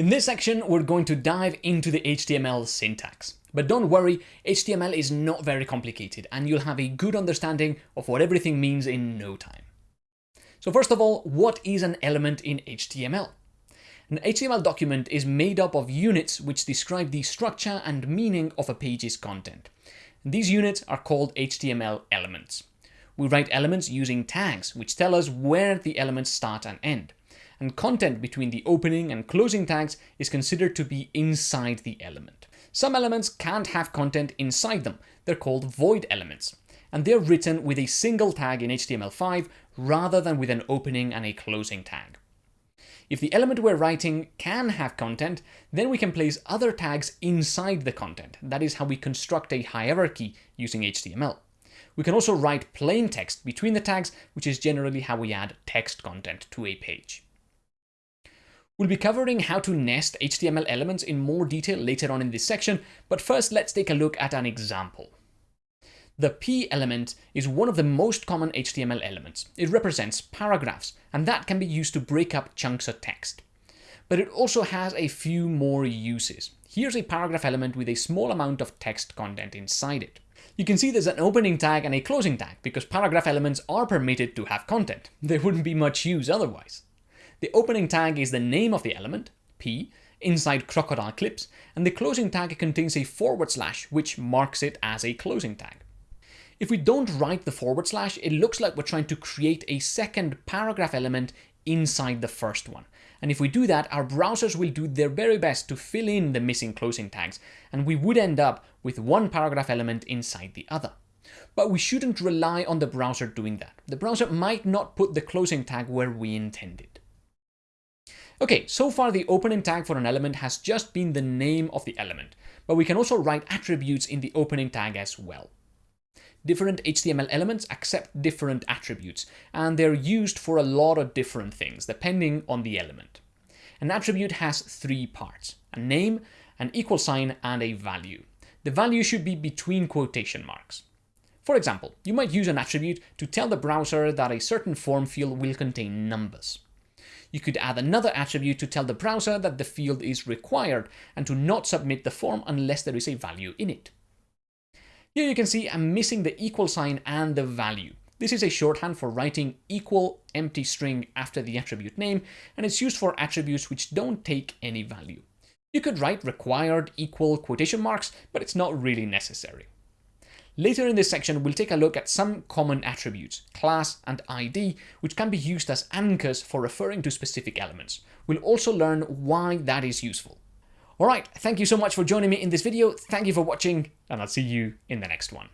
In this section, we're going to dive into the HTML syntax. But don't worry, HTML is not very complicated and you'll have a good understanding of what everything means in no time. So first of all, what is an element in HTML? An HTML document is made up of units which describe the structure and meaning of a page's content. These units are called HTML elements. We write elements using tags, which tell us where the elements start and end and content between the opening and closing tags is considered to be inside the element. Some elements can't have content inside them, they're called void elements, and they're written with a single tag in HTML5 rather than with an opening and a closing tag. If the element we're writing can have content, then we can place other tags inside the content. That is how we construct a hierarchy using HTML. We can also write plain text between the tags, which is generally how we add text content to a page. We'll be covering how to nest HTML elements in more detail later on in this section, but first let's take a look at an example. The p element is one of the most common HTML elements. It represents paragraphs, and that can be used to break up chunks of text. But it also has a few more uses. Here's a paragraph element with a small amount of text content inside it. You can see there's an opening tag and a closing tag, because paragraph elements are permitted to have content. There wouldn't be much use otherwise. The opening tag is the name of the element, p, inside crocodile clips, and the closing tag contains a forward slash, which marks it as a closing tag. If we don't write the forward slash, it looks like we're trying to create a second paragraph element inside the first one. And if we do that, our browsers will do their very best to fill in the missing closing tags, and we would end up with one paragraph element inside the other. But we shouldn't rely on the browser doing that. The browser might not put the closing tag where we intended. Okay, so far the opening tag for an element has just been the name of the element, but we can also write attributes in the opening tag as well. Different HTML elements accept different attributes, and they're used for a lot of different things, depending on the element. An attribute has three parts, a name, an equal sign, and a value. The value should be between quotation marks. For example, you might use an attribute to tell the browser that a certain form field will contain numbers. You could add another attribute to tell the browser that the field is required and to not submit the form unless there is a value in it. Here you can see I'm missing the equal sign and the value. This is a shorthand for writing equal empty string after the attribute name, and it's used for attributes which don't take any value. You could write required equal quotation marks, but it's not really necessary. Later in this section, we'll take a look at some common attributes, class and ID, which can be used as anchors for referring to specific elements. We'll also learn why that is useful. Alright, thank you so much for joining me in this video, thank you for watching, and I'll see you in the next one.